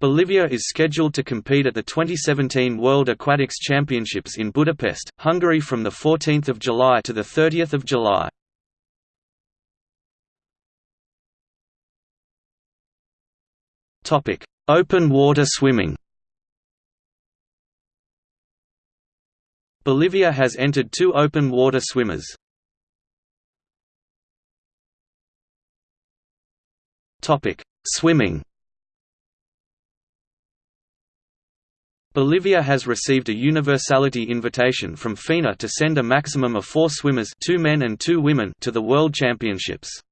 Bolivia is scheduled to compete at the 2017 World Aquatics Championships in Budapest, Hungary from 14 July to 30 July. Open water swimming Bolivia has entered two open water swimmers. Swimming Bolivia has received a universality invitation from FINA to send a maximum of four swimmers two men and two women to the World Championships.